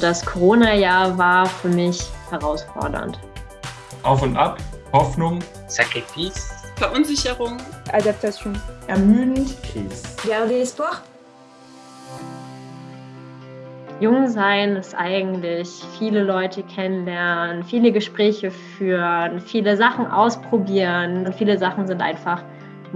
Das Corona-Jahr war für mich herausfordernd. Auf und ab, Hoffnung, Sacrifice, Verunsicherung, Adaptation, ermüdend, Krise. Garder espoir. Jung sein ist eigentlich viele Leute kennenlernen, viele Gespräche führen, viele Sachen ausprobieren und viele Sachen sind einfach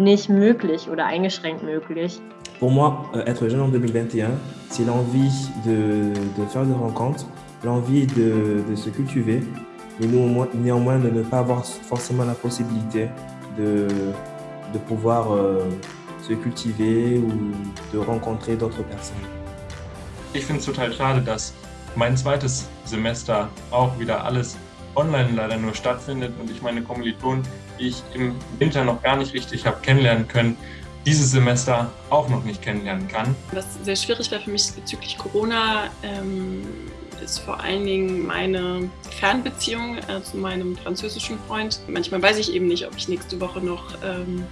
nicht möglich oder eingeschränkt möglich. Pour moi, euh, être jeune en 2021, c'est l'envie de, de, faire des rencontres, l'envie de, de, se cultiver, mais néanmoins de ne pas avoir forcément la possibilité de, de pouvoir euh, se cultiver ou de rencontrer d'autres personnes. Ich finde es total schade, dass mein zweites Semester auch wieder alles online leider nur stattfindet und ich meine Kommilitonen, die ich im Winter noch gar nicht richtig habe kennenlernen können, dieses Semester auch noch nicht kennenlernen kann. Was sehr schwierig war für mich bezüglich Corona, ähm, ist vor allen Dingen meine Fernbeziehung äh, zu meinem französischen Freund. Manchmal weiß ich eben nicht, ob ich nächste Woche noch ähm,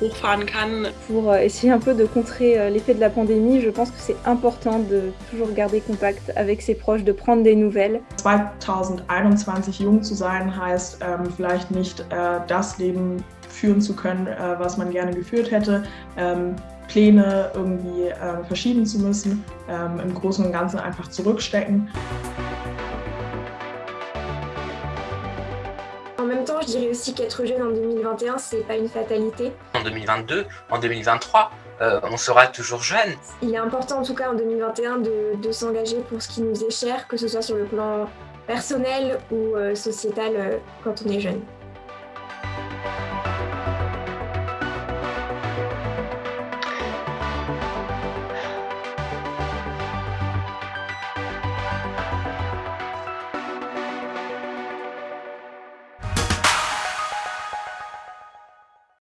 hochfahren kann. Pour essayer un peu de contrer l'effet de la pandémie, je pense que c'est important de toujours garder contact avec ses proches, de prendre des nouvelles. 2021 jung zu sein heißt ähm, vielleicht nicht äh, das Leben führen zu können, äh, was man gerne geführt hätte, ähm, Pläne irgendwie äh, verschieben zu müssen, ähm, im Großen und Ganzen einfach zurückstecken. Je dirais aussi qu'être jeune en 2021, c'est pas une fatalité. En 2022, en 2023, euh, on sera toujours jeune. Il est important en tout cas en 2021 de, de s'engager pour ce qui nous est cher, que ce soit sur le plan personnel ou euh, sociétal euh, quand on est jeune.